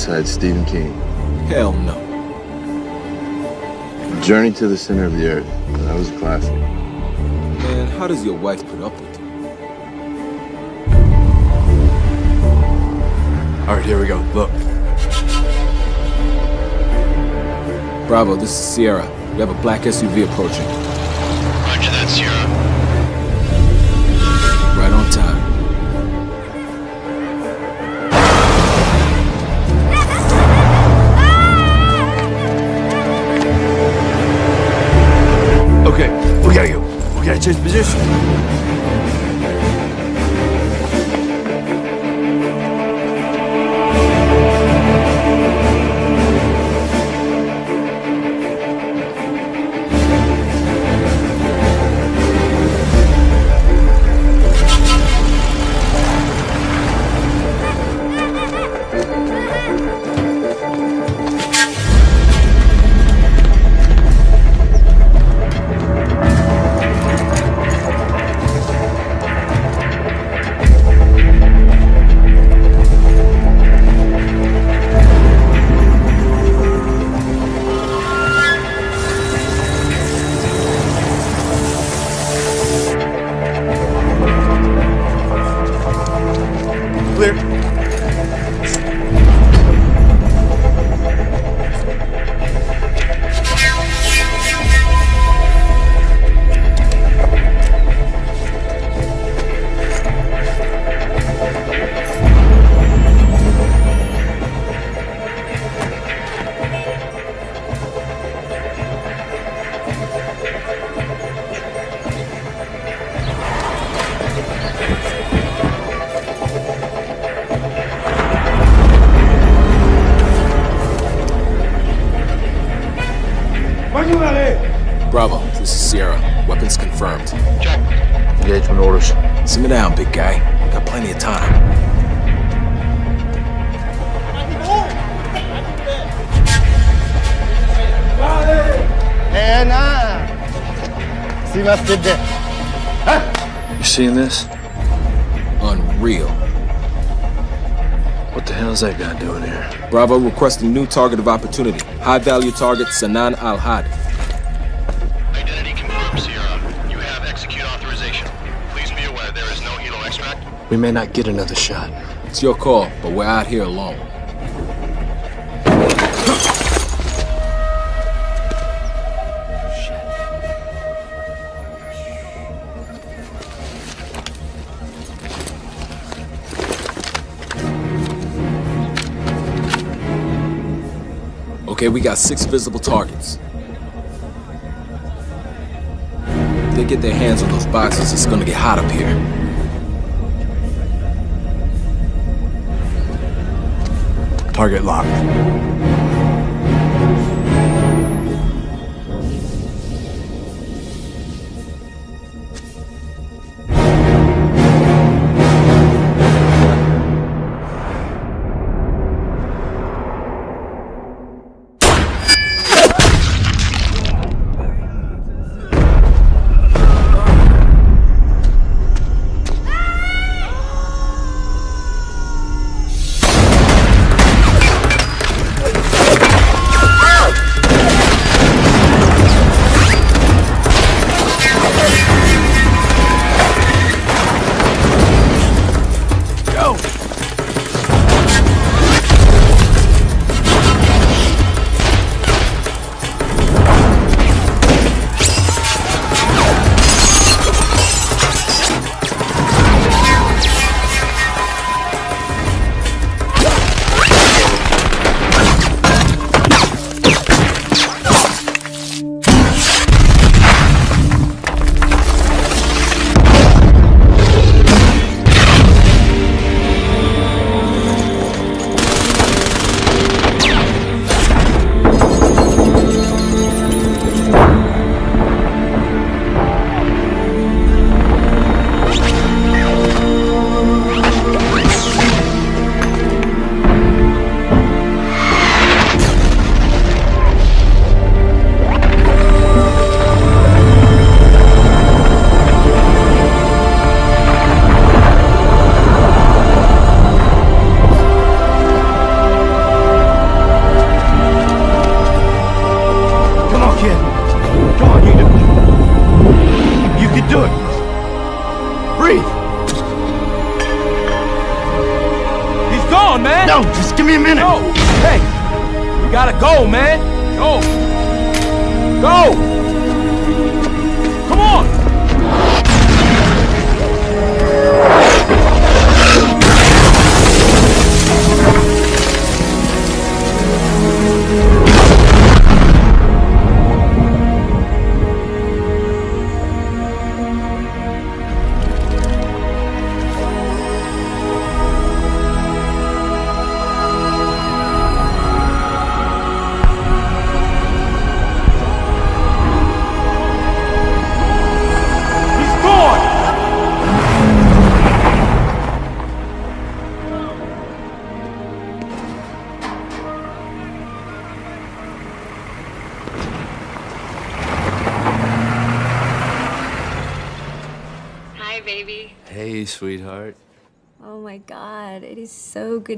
besides Stephen King? Hell no. Journey to the Center of the Earth. That was a classic. Man, how does your wife put up with you? All right, here we go. Look. Bravo, this is Sierra. We have a black SUV approaching. Bravo requesting new target of opportunity. High value target Sanan Al Had. Identity confirmed, Sierra. You have execute authorization. Please be aware there is no helo extract. We may not get another shot. It's your call, but we're out here alone. Okay, we got six visible targets. If they get their hands on those boxes, it's gonna get hot up here. Target locked.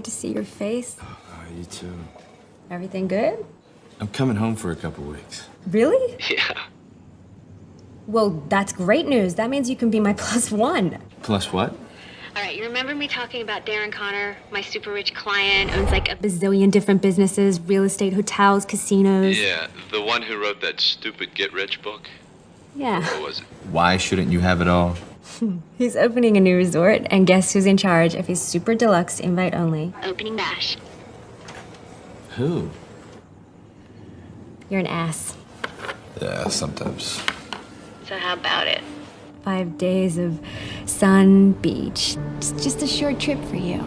Good to see your face. Oh, you too. Everything good? I'm coming home for a couple weeks. Really? Yeah. Well, that's great news. That means you can be my plus one. Plus what? All right, you remember me talking about Darren Connor, my super rich client, owns like a bazillion different businesses, real estate, hotels, casinos. Yeah, the one who wrote that stupid Get Rich book? Yeah. What was it? Why shouldn't you have it all? He's opening a new resort, and guess who's in charge of his super deluxe invite only? Opening bash. Who? You're an ass. Yeah, sometimes. So how about it? Five days of sun, beach. It's just a short trip for you.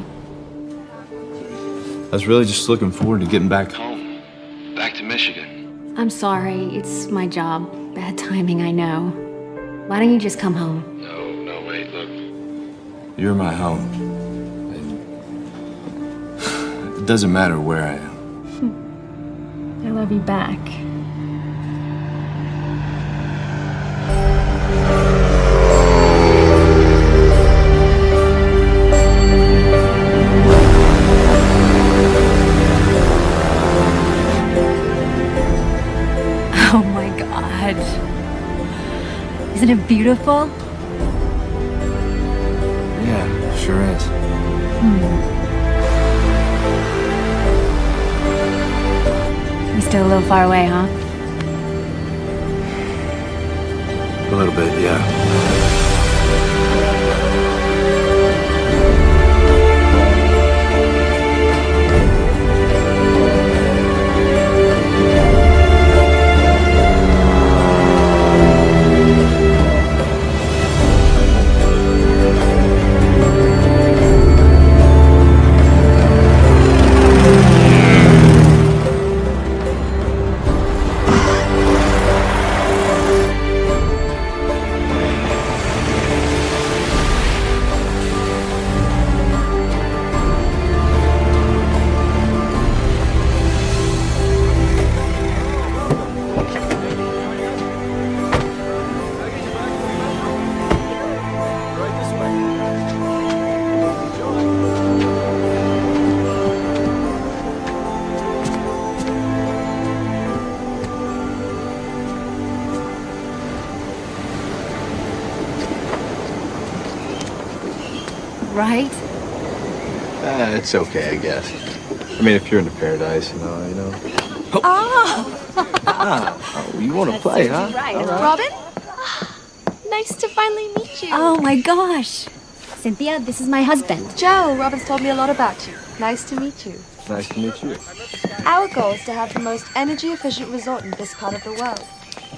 I was really just looking forward to getting back home. Home. Back to Michigan. I'm sorry, it's my job. Bad timing, I know. Why don't you just come home? You're my home. And it doesn't matter where I am. I love you back. Oh my god. Isn't it beautiful? Sure is. Hmm. You're still a little far away, huh? A little bit, yeah. It's okay, I guess. I mean, if you're into paradise, you know, you know. Ah, oh, you want to play, huh? Robin? nice to finally meet you. Oh my gosh. Cynthia, this is my husband. Joe, Robin's told me a lot about you. Nice to meet you. Nice to meet you. Our goal is to have the most energy efficient resort in this part of the world.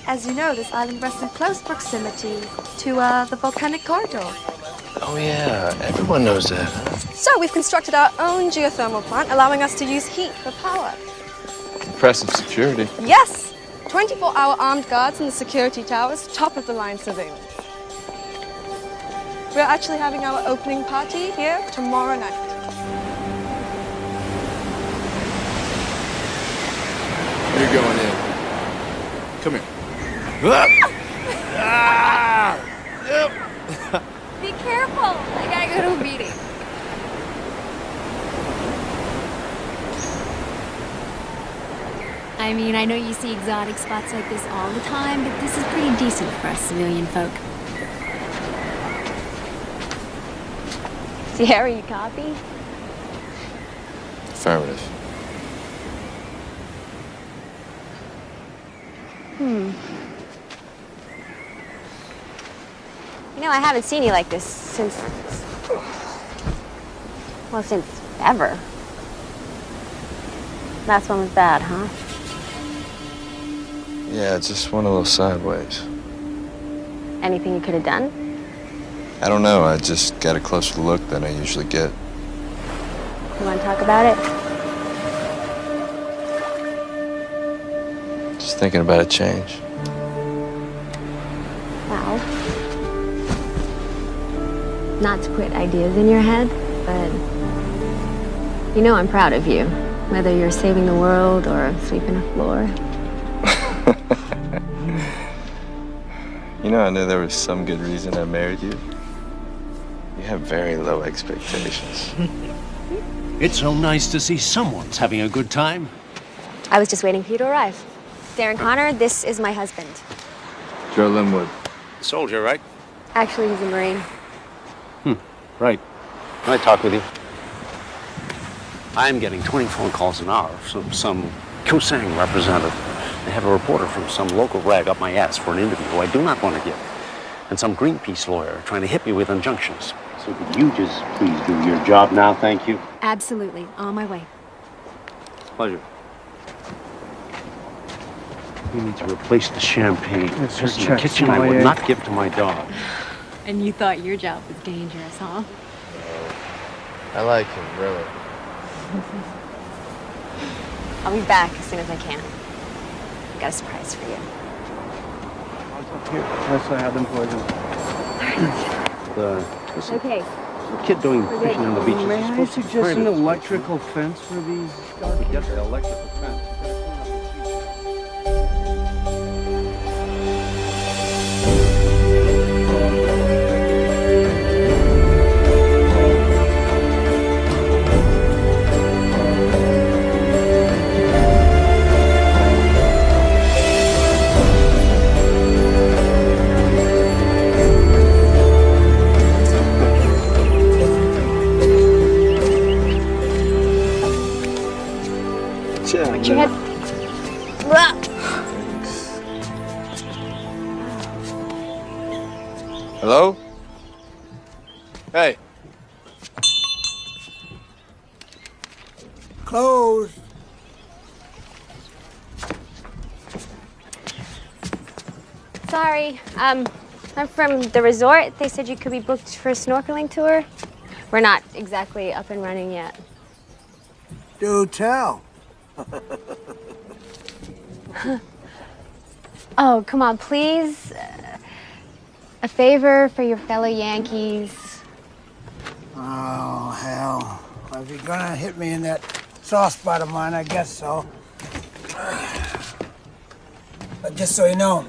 As you know, this island rests in close proximity to uh, the volcanic corridor. Oh, yeah, everyone knows that. So we've constructed our own geothermal plant, allowing us to use heat for power. Impressive security. Yes! 24 hour armed guards in the security towers, top of the line surveillance. We're actually having our opening party here tomorrow night. You're going in. Come here. Ah! Ah! Be careful. I gotta go to a meeting. I mean, I know you see exotic spots like this all the time, but this is pretty decent for us civilian folk. Sierra, you copy? Affirmative. Hmm. You know, I haven't seen you like this since. Well, since ever. Last one was bad, huh? Yeah, it just went a little sideways. Anything you could have done? I don't know. I just got a closer look than I usually get. You want to talk about it? Just thinking about a change. Wow. not to put ideas in your head, but you know I'm proud of you. Whether you're saving the world or sweeping a floor. You know, I knew there was some good reason I married you. You have very low expectations. It's so nice to see someone's having a good time. I was just waiting for you to arrive. Darren Connor, this is my husband. Joe Linwood. Soldier, right? Actually, he's a Marine. Hmm, Right. Can I talk with you? I'm getting 20 phone calls an hour from some Kusang representative. They have a reporter from some local rag up my ass for an interview who I do not want to give. And some Greenpeace lawyer trying to hit me with injunctions. So could you just please do your job now, thank you? Absolutely. On my way. Pleasure. We need to replace the champagne. Mr. This in the kitchen I would not give to my dog. And you thought your job was dangerous, huh? I like him, really. I'll be back as soon as I can. Got a surprise for you. Yes, I have them poisoned. The, what's the Okay. kid doing fishing on the beach? May Is he I to suggest an electrical fence for these Get the electrical fence. From the resort. They said you could be booked for a snorkeling tour. We're not exactly up and running yet. Do tell. Oh, come on, please. Uh, A favor for your fellow Yankees. Oh, hell. Well, if you're gonna hit me in that soft spot of mine, I guess so. But just so you know,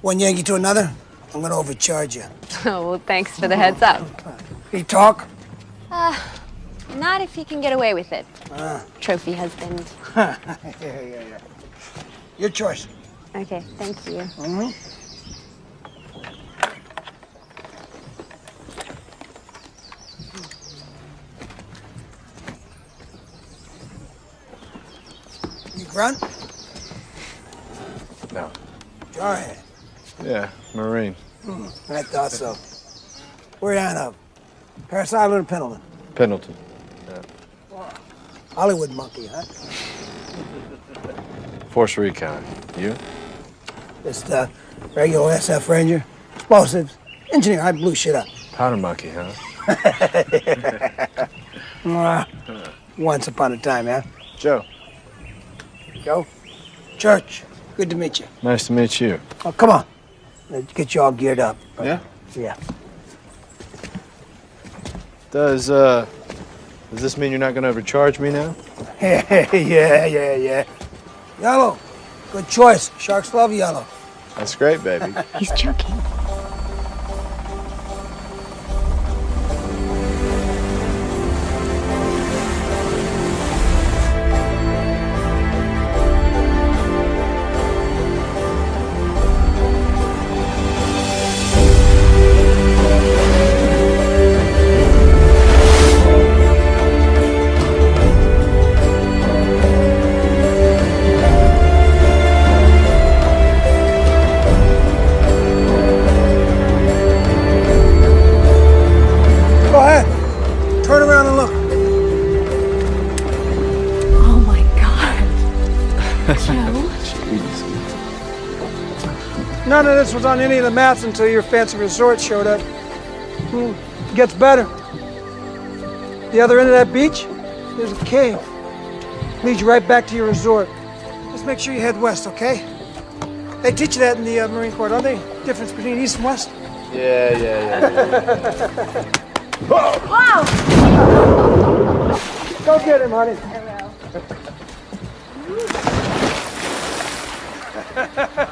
one Yankee to another, I'm gonna overcharge you. Oh, well, thanks for the heads up. You talk? Not if you can get away with it. Trophy husband. yeah, yeah, yeah. Your choice. Okay, thank you. Hmm. You grunt? No. Jarhead. Yeah, Marine. I thought so. Where you out of? Parris Island or Pendleton? Pendleton. Yeah. Hollywood monkey, huh? Force Recon. You? Just uh, regular SF Ranger. Explosives. Engineer, I blew shit up. Powder monkey, huh? Once upon a time, yeah? Joe. Joe? Church. Good to meet you. Nice to meet you. Oh, come on. Let's get you all geared up. Yeah? Yeah. Does uh does this mean you're not gonna overcharge me now? yeah, yeah, yeah. Yellow. Good choice. Sharks love yellow. That's great, baby. He's joking. On any of the maps until your fancy resort showed up. Hmm, it gets better. The other end of that beach, there's a cave. Leads you right back to your resort. Just make sure you head west, okay? They teach you that in the uh, Marine Corps, don't they? Difference between east and west? Yeah, yeah, yeah. Wow! Go get him, honey.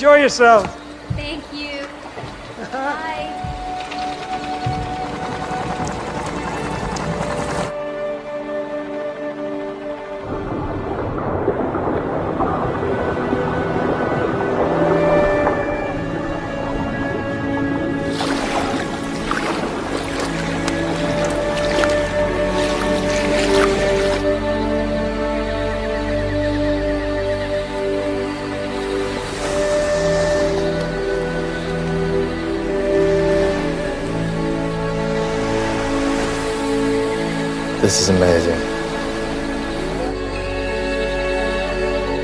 Enjoy yourself. This is amazing.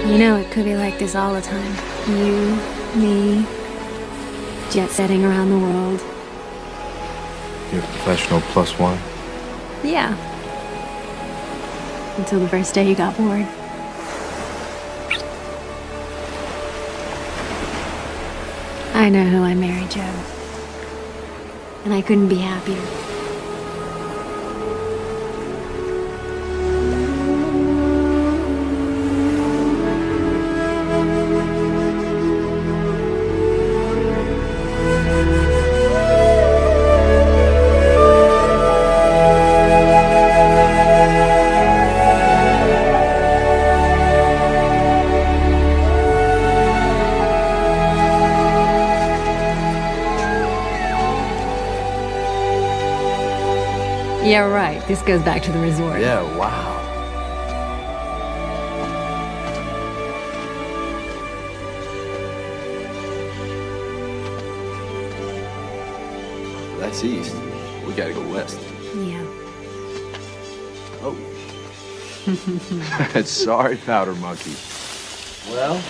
You know, it could be like this all the time. You, me, jet setting around the world. You're a professional plus one. Yeah. Until the first day you got bored. I know who I married, Joe. And I couldn't be happier. This goes back to the resort. Yeah, wow. That's east. We gotta go west. Yeah. Oh. Sorry, Powder Monkey. Well,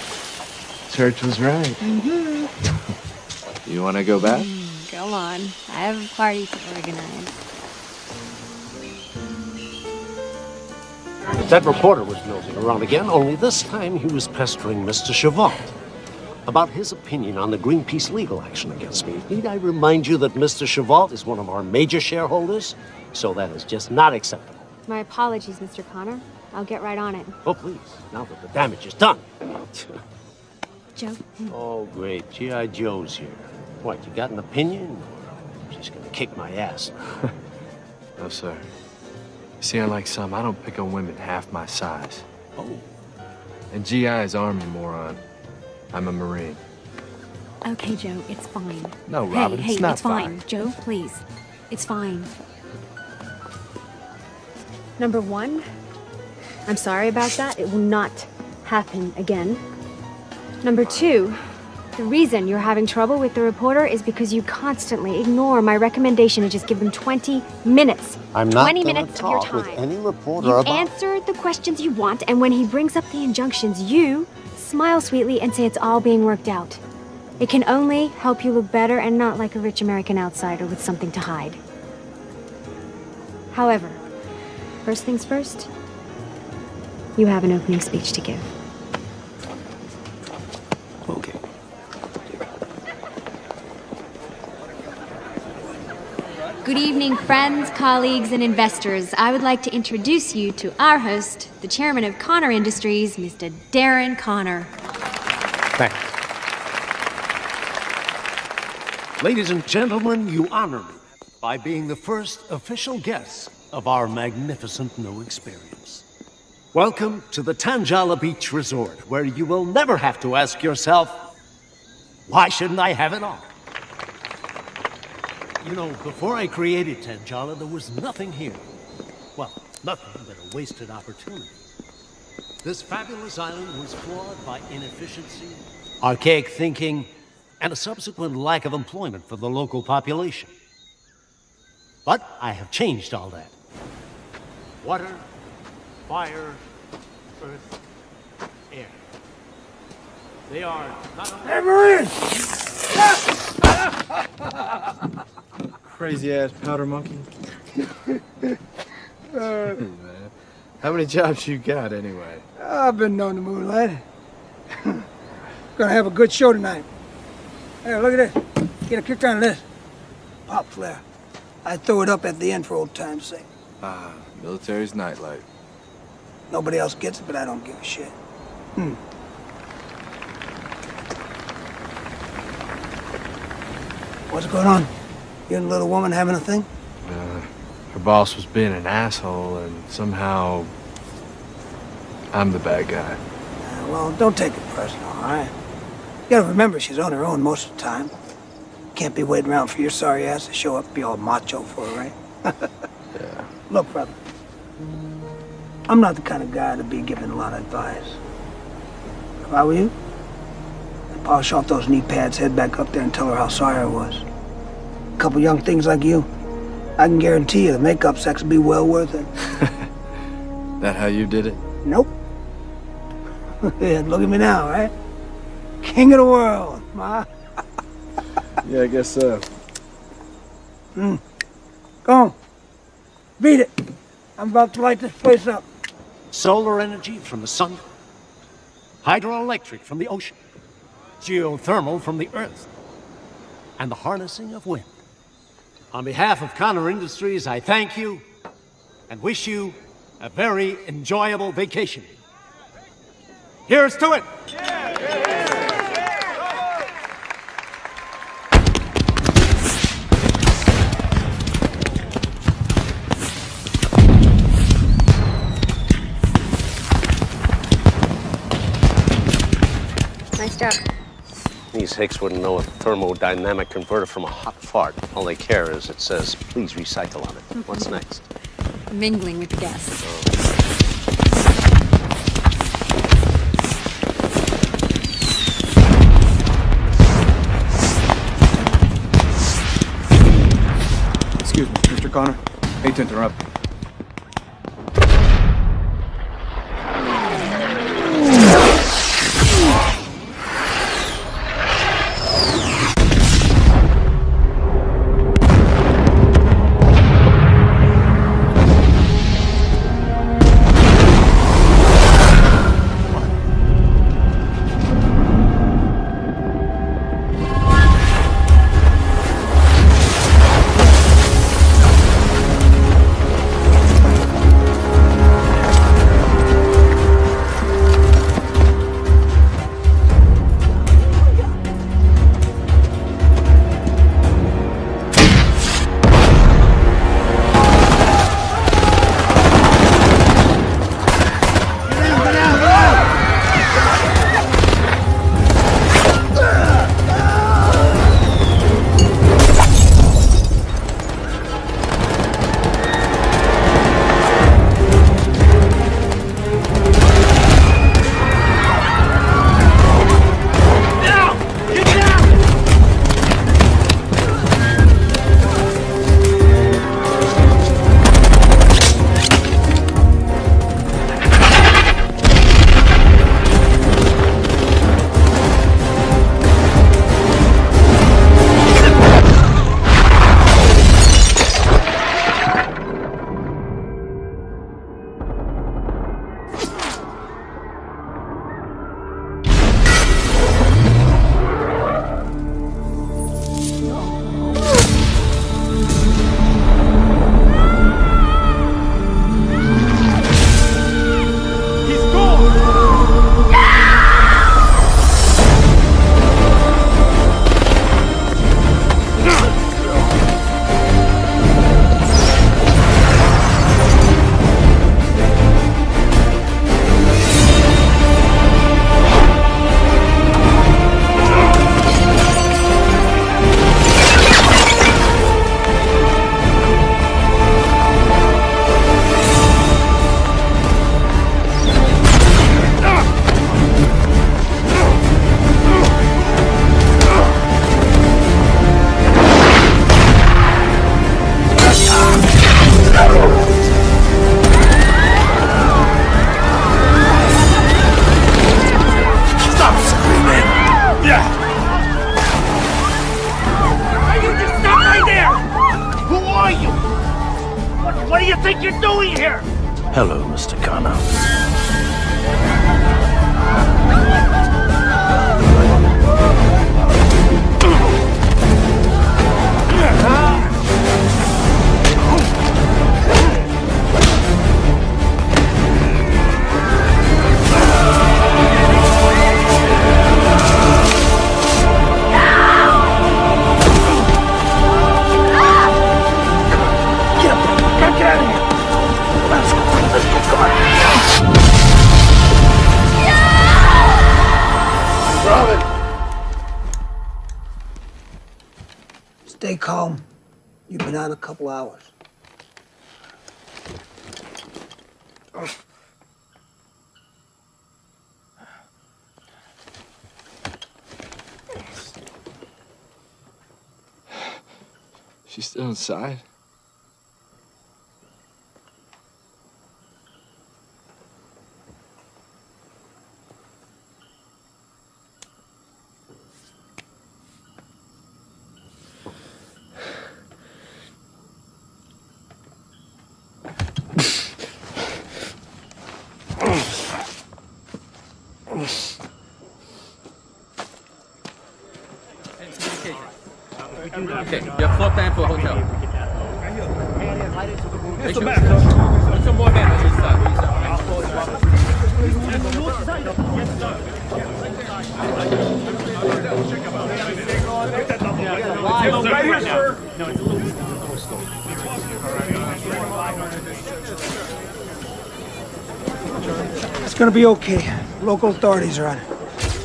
Church was right. Mm-hmm. you wanna go back? Mm, go on. I have a party to organize. That reporter was nosing around again, only this time he was pestering Mr. Chavant about his opinion on the Greenpeace legal action against me. Need I remind you that Mr. Chavant is one of our major shareholders? So that is just not acceptable. My apologies, Mr. Connor. I'll get right on it. Oh, please, now that the damage is done. Joe? Oh, great. G.I. Joe's here. What, you got an opinion? Or she's gonna kick my ass? No, sir. See, unlike some, I don't pick on women half my size. Oh, And GI is Army, moron. I'm a Marine. Okay, Joe, it's fine. No, Robin, hey, it's not it's fine. fine. Joe, please. It's fine. Number one, I'm sorry about that. It will not happen again. Number two, the reason you're having trouble with the reporter is because you constantly ignore my recommendation to just give them 20 minutes. I'm not 20 gonna minutes of your talk with time. any reporter You about- answer the questions you want, and when he brings up the injunctions, you smile sweetly and say it's all being worked out. It can only help you look better and not like a rich American outsider with something to hide. However, first things first, you have an opening speech to give. Good evening, friends, colleagues, and investors. I would like to introduce you to our host, the chairman of Connor Industries, Mr. Darren Connor. Thanks. Ladies and gentlemen, you honor me by being the first official guest of our magnificent new experience. Welcome to the Tanjala Beach Resort, where you will never have to ask yourself, why shouldn't I have it all? You know, before I created Tanjala, there was nothing here. Well, nothing but a wasted opportunity. This fabulous island was flawed by inefficiency, archaic thinking, and a subsequent lack of employment for the local population. But I have changed all that. Water, fire, earth, air. They are not Marine! Crazy ass powder monkey. How many jobs you got anyway? I've been known to moonlight. Gonna have a good show tonight. Hey, look at this. Get a kick on this. Pop flare. I throw it up at the end for old time's sake. Ah, military's nightlight. Nobody else gets it, but I don't give a shit. Hmm. What's going on? You and the little woman having a thing? Uh, her boss was being an asshole, and somehow I'm the bad guy. Uh, well, don't take it personal, all right? You gotta remember she's on her own most of the time. Can't be waiting around for your sorry ass to show up and be all macho for her, right? Yeah. Look, brother. I'm not the kind of guy to be giving a lot of advice. If I were you, I'd polish off those knee pads, head back up there and tell her how sorry I was. A couple young things like you, I can guarantee you the makeup sex will be well worth it. That how you did it? Nope. yeah, look at me now, right? King of the world, ma. Yeah, I guess so. Hmm. Go on. Beat it. I'm about to light this place up. solar energy from the sun, hydroelectric from the ocean, geothermal from the earth, and the harnessing of wind. On behalf of Connor Industries, I thank you and wish you a very enjoyable vacation. Here's to it! Nice job. These hicks wouldn't know a thermodynamic converter from a hot fart. All they care is it says, please recycle on it. What's mhm. next? Mingling with the guests. Excuse me, Mr. Connor. Hate to interrupt. She's still inside? Okay, your floor plan for a hotel. Make sure- Put some more men on this side. It's gonna be okay. Local authorities are on it.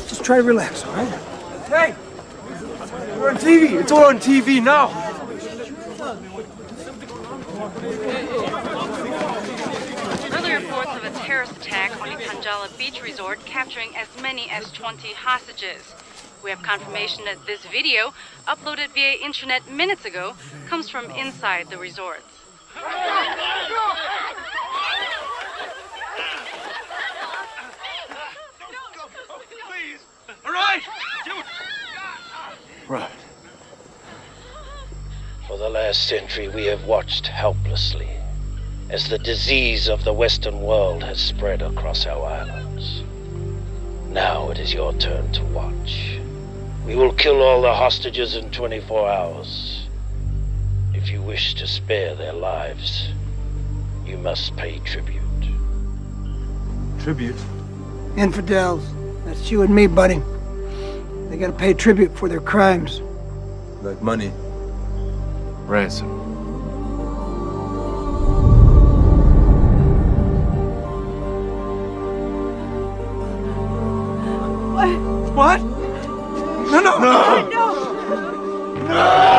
Just try to relax, all right? Hey! We're on TV! It's all on TV now! Early reports of a terrorist attack on the Tanjala Beach Resort capturing as many as 20 hostages. We have confirmation that this video, uploaded via internet minutes ago, comes from inside the resort. All right. Right. For the last century, we have watched helplessly as the disease of the Western world has spread across our islands. Now it is your turn to watch. We will kill all the hostages in 24 hours. If you wish to spare their lives, you must pay tribute. Tribute? Infidels. That's you and me, buddy. They gotta pay tribute for their crimes. Like money. Ransom. What? What? No, no! No! Don't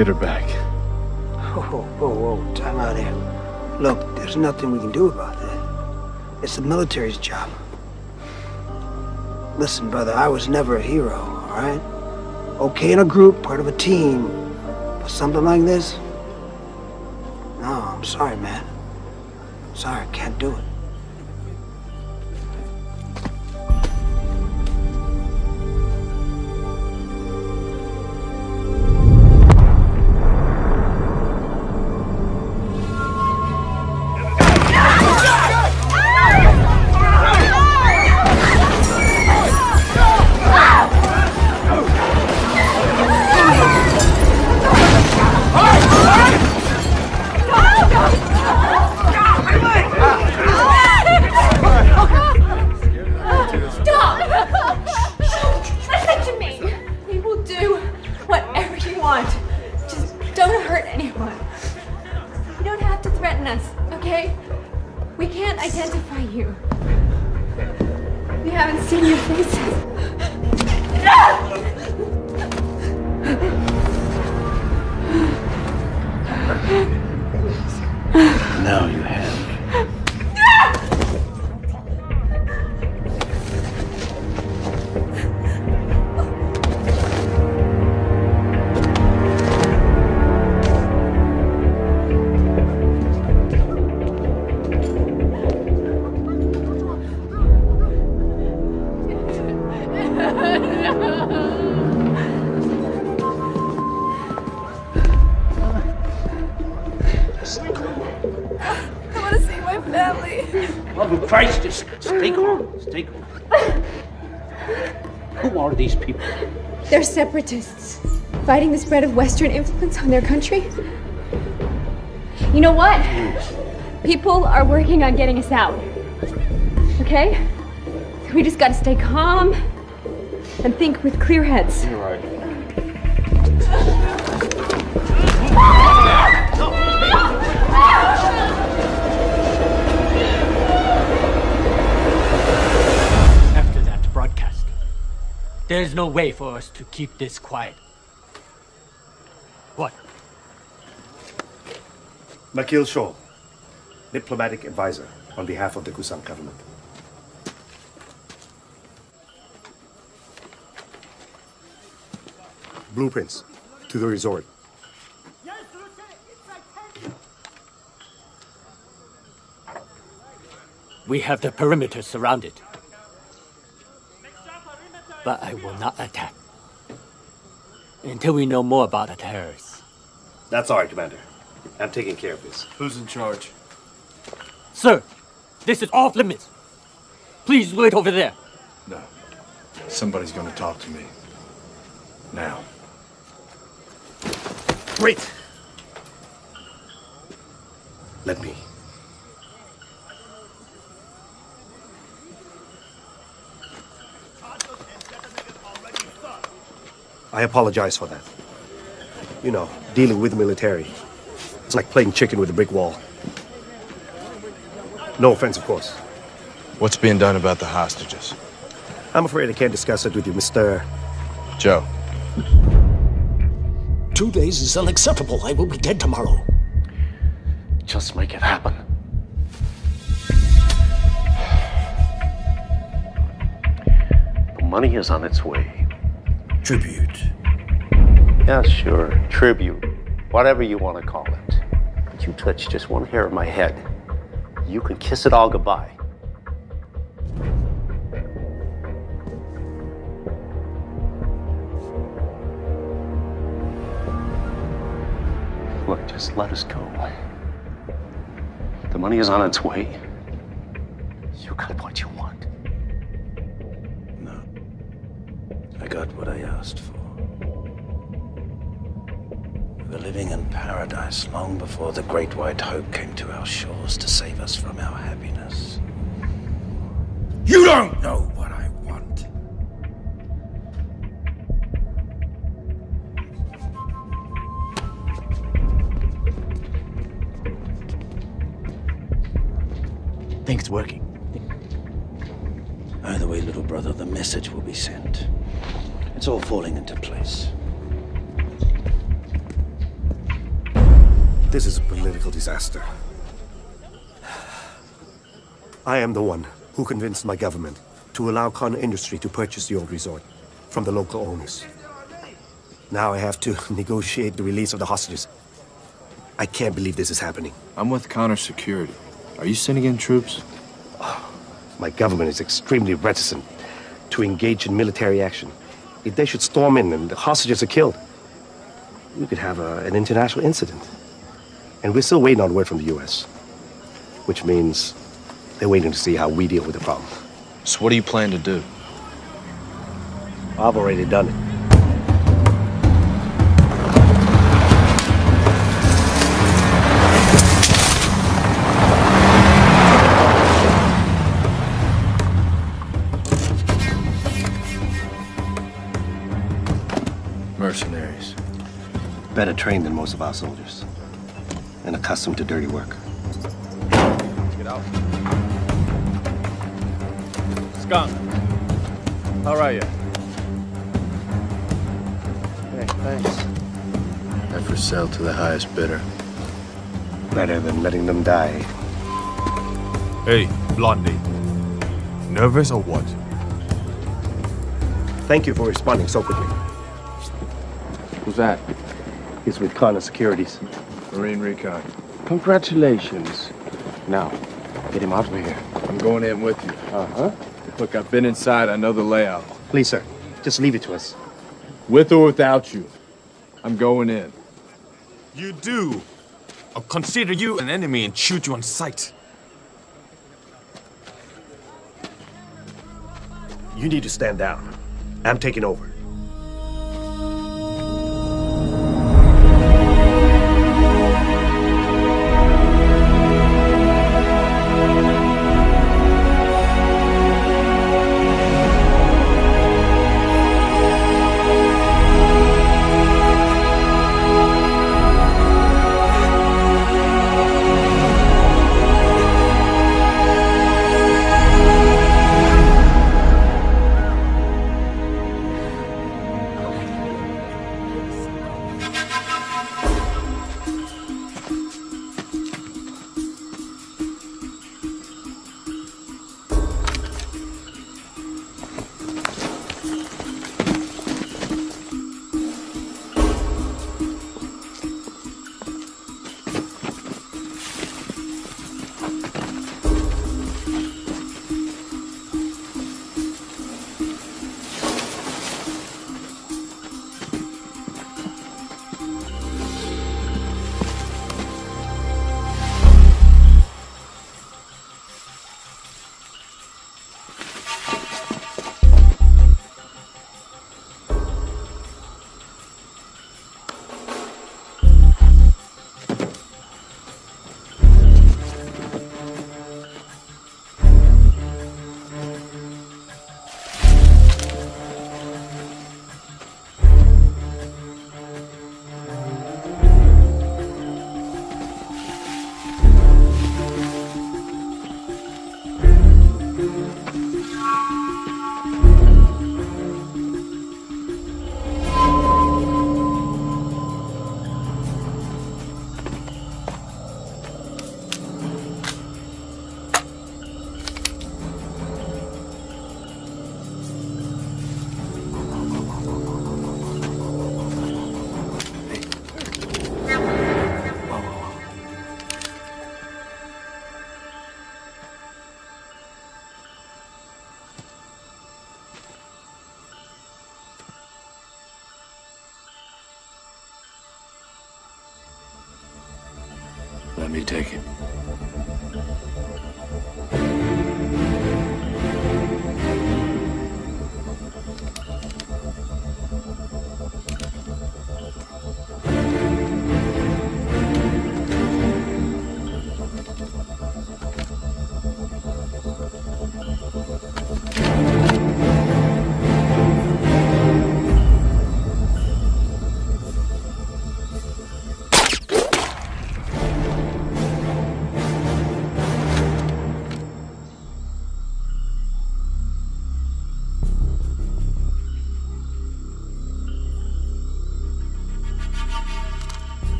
Get her back. Whoa, whoa, whoa, time out here. Look, there's nothing we can do about that. It's the military's job. Listen, brother, I was never a hero, all right? Okay in a group, part of a team, but something like this? No, I'm sorry, man. Sorry, can't do it. They're separatists, fighting the spread of Western influence on their country. You know what? People are working on getting us out. Okay? We just gotta stay calm and think with clear heads. You're right. There's no way for us to keep this quiet. What? Makil Shaw, diplomatic advisor on behalf of the Kusang government. Blueprints to the resort. We have the perimeter surrounded. But I will not attack. Until we know more about the terrorists. That's all right, Commander. I'm taking care of this. Who's in charge? Sir, this is off limits. Please wait over there. No. Somebody's gonna talk to me. Now. Great. Let me. I apologize for that. You know, dealing with the military. It's like playing chicken with a brick wall. No offense, of course. What's being done about the hostages? I'm afraid I can't discuss it with you, Mr. Joe. Two days is unacceptable. I will be dead tomorrow. Just make it happen. The money is on its way. Tribute. Yeah, sure. Tribute. Whatever you want to call it. But you touch just one hair of my head. You can kiss it all goodbye. Look, just let us go. The money is on its way. Long before the Great White Hope came to our shores to save us from our happiness. You don't know the one who convinced my government to allow Con Industry to purchase the old resort from the local owners. Now I have to negotiate the release of the hostages. I can't believe this is happening. I'm with Connor Security. Are you sending in troops? My government is extremely reticent to engage in military action. If they should storm in and the hostages are killed, we could have a, an international incident. And we're still waiting on word from the U.S., which means they're waiting to see how we deal with the problem. So what do you plan to do? I've already done it. Mercenaries. Better trained than most of our soldiers. And accustomed to dirty work. Get out. Skunk. How are you? Hey, thanks. I for sell to the highest bidder. Better than letting them die. Hey, Blondie. Nervous or what? Thank you for responding so quickly. Who's that? He's with Connor Securities. Marine Recon. Congratulations. Now, get him out of here. I'm going in with you. Uh-huh. Look, I've been inside. I know the layout. Please, sir. Just leave it to us. With or without you. I'm going in. You do. I'll consider you an enemy and shoot you on sight. You need to stand down. I'm taking over. Let me take it.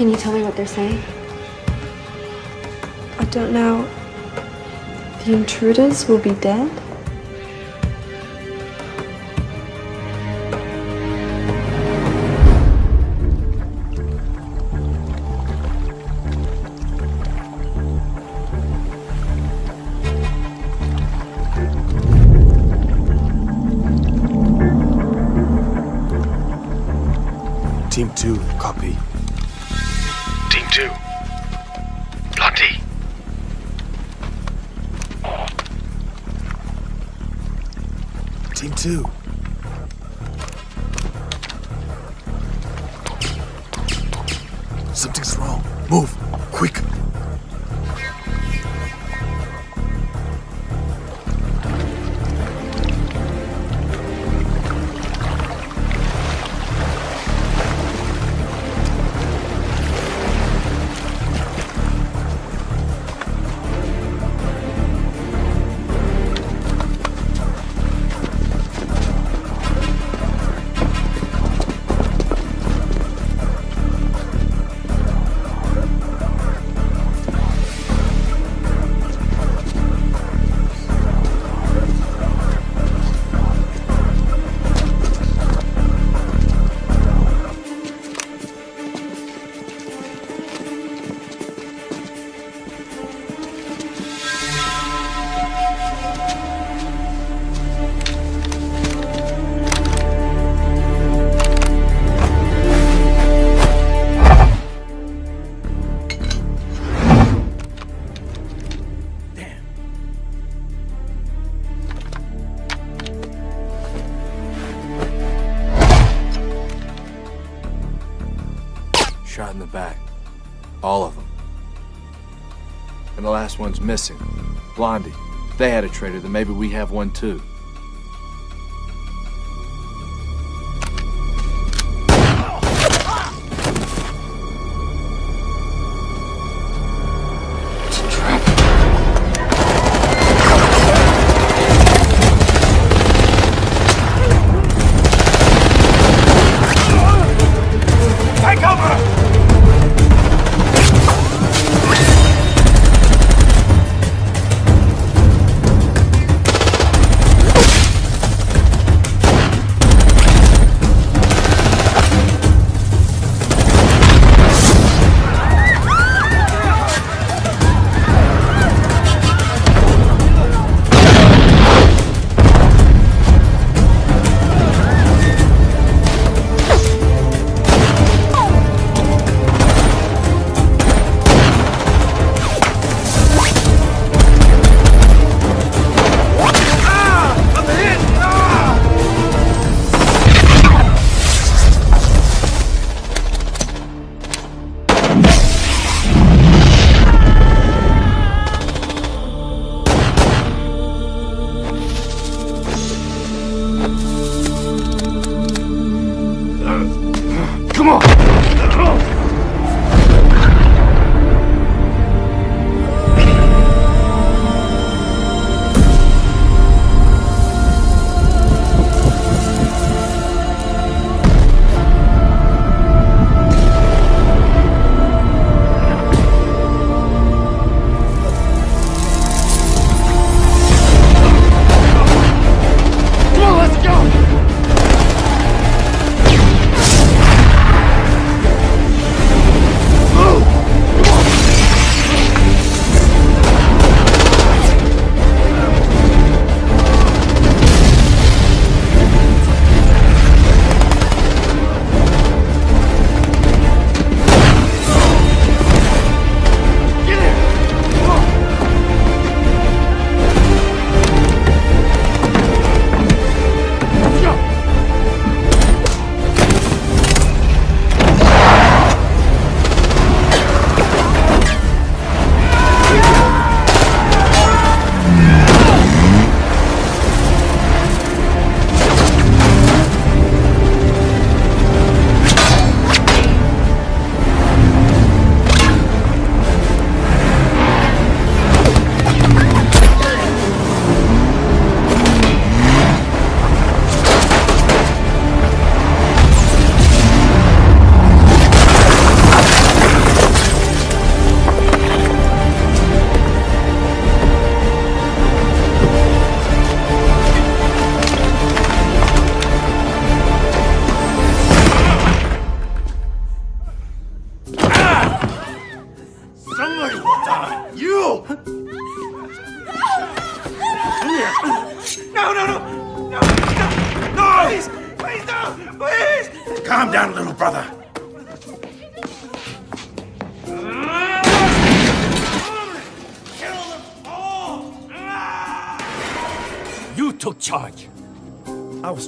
Can you tell me what they're saying? I don't know. The intruders will be dead? Team 2, copy too. Blondie. Team two. Something's wrong. Move. one's missing. Blondie, if they had a traitor, then maybe we have one too.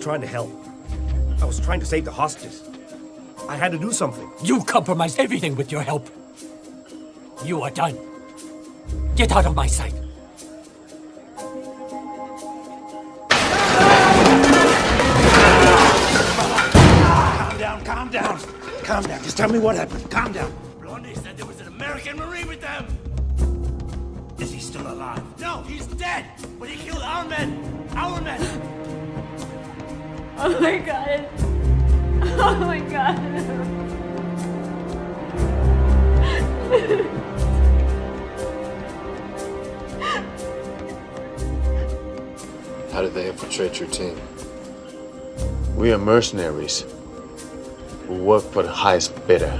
Trying to help. I was trying to save the hostages. I had to do something. You compromised everything with your help. You are done. Get out of my sight. Calm down, calm down. Calm down. Just tell me what happened. Calm down. Blondie said there was an American Marine with them. Is he still alive? No, he's dead. But he killed our men. Our men. Oh my god. Oh my god. How did they infiltrate your team? We are mercenaries who work for the highest bidder.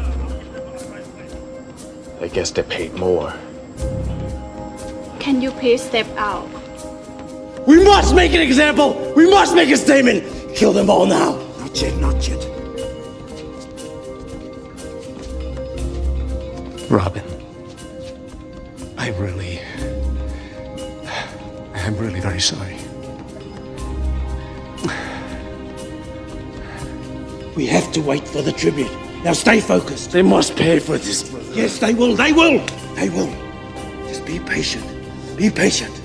I guess they paid more. Can you please step out? We must make an example. We must make a statement. Kill them all now. Not yet, not yet. Robin. I really. I'm really very sorry. We have to wait for the tribute. Now stay focused. They must pay for this. Yes, they will. They will. They will. Just be patient. Be patient.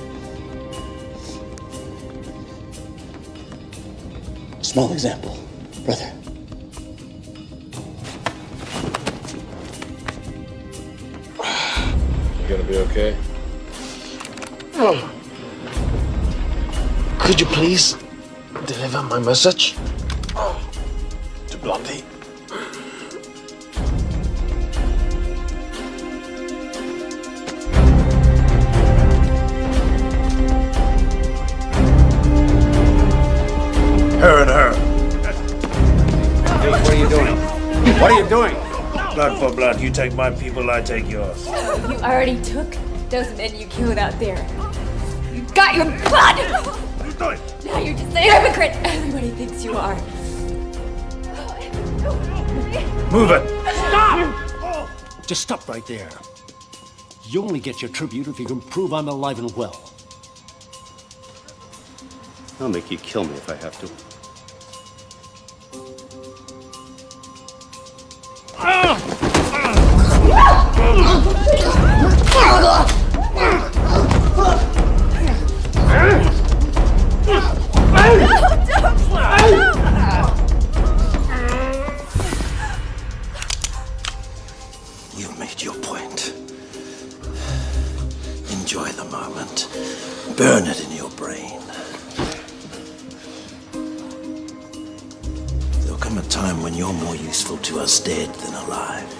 Small example, brother. You gonna be okay? Oh. Could you please deliver my message Blood. You take my people, I take yours. You already took those men you killed out there. You got your blood! Now you're just a hypocrite. Everybody thinks you are. Move it. Stop! Just stop right there. You only get your tribute if you can prove I'm alive and well. I'll make you kill me if I have to. Time when you're more useful to us dead than alive.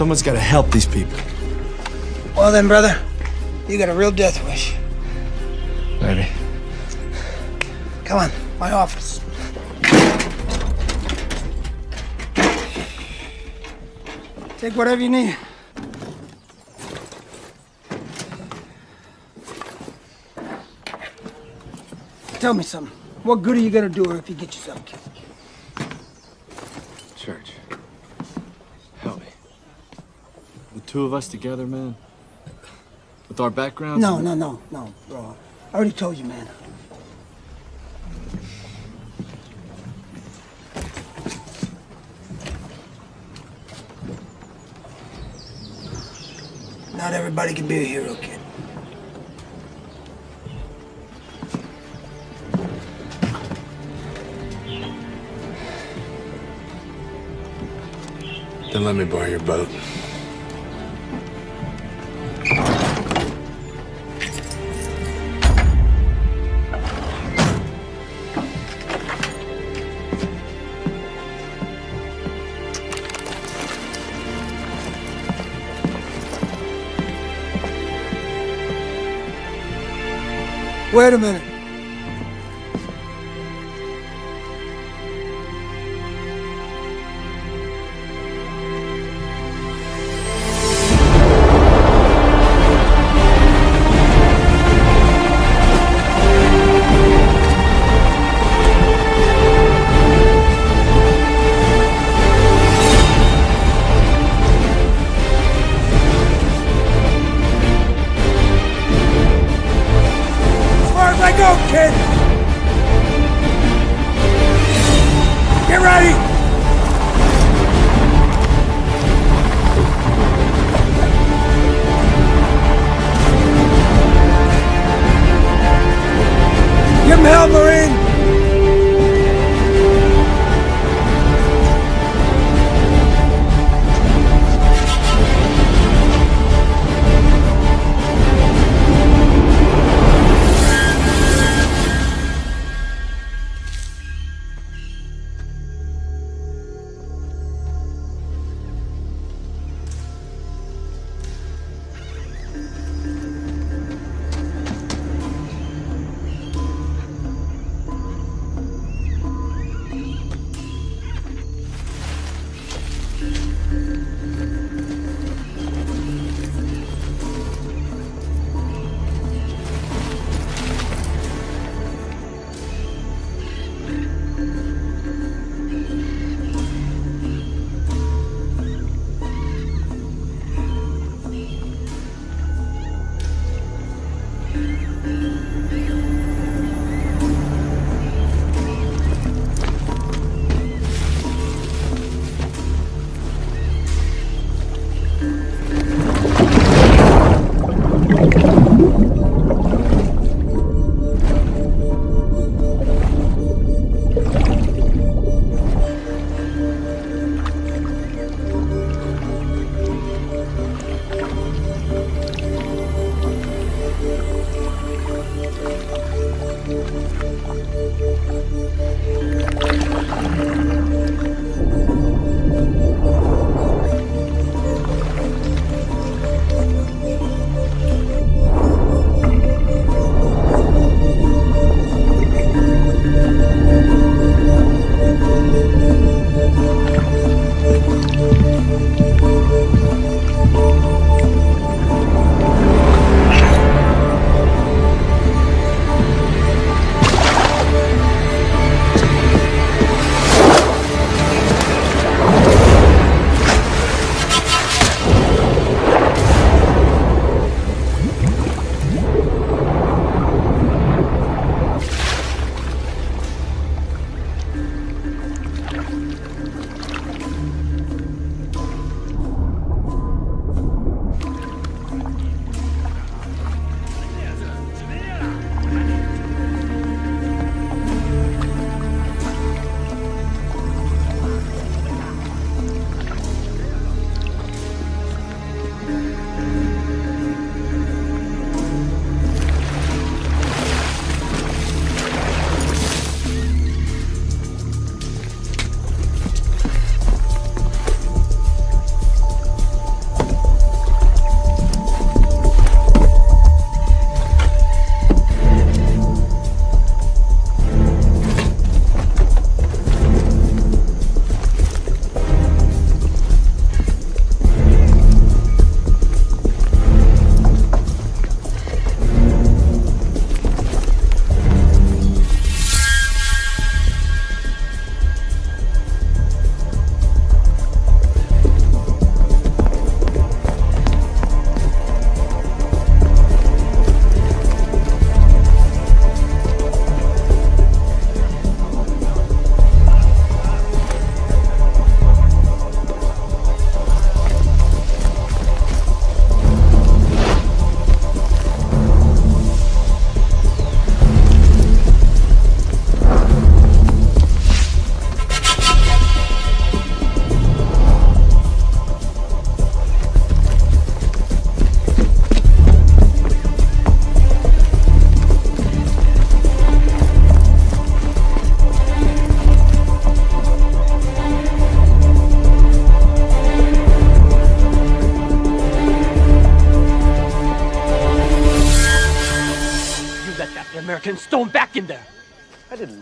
Someone's got to help these people. Well then, brother, you got a real death wish. Maybe. Come on, my office. Take whatever you need. Tell me something. What good are you gonna do her if you get yourself killed? Church, help me. The two of us together, man. With our backgrounds. No, no, no, no, bro. I already told you, man. Not everybody can be a hero, kid. Then let me borrow your boat. Wait a minute.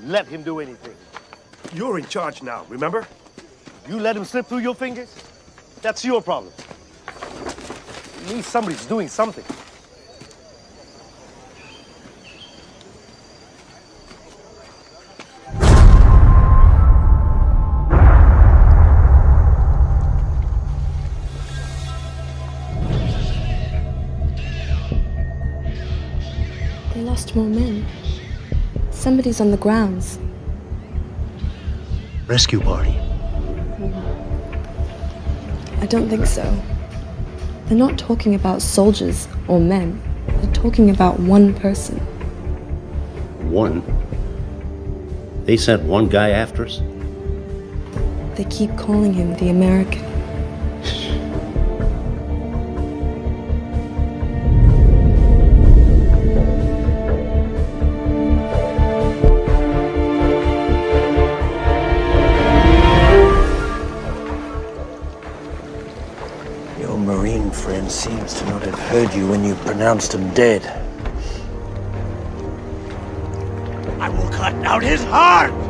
Let him do anything. You're in charge now, remember? You let him slip through your fingers? That's your problem. At least somebody's doing something. They lost more men. Somebody's on the grounds. Rescue party. I don't think so. They're not talking about soldiers or men. They're talking about one person. One. They sent one guy after us? They keep calling him the American. Pronounced him dead. I will cut out his heart!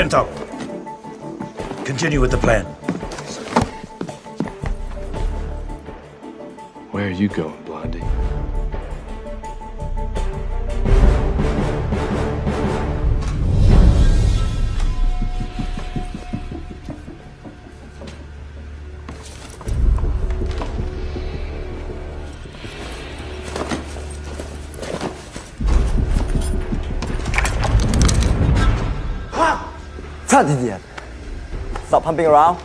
Bento, continue with the plan. Where are you going, Blondie? Stop pumping around.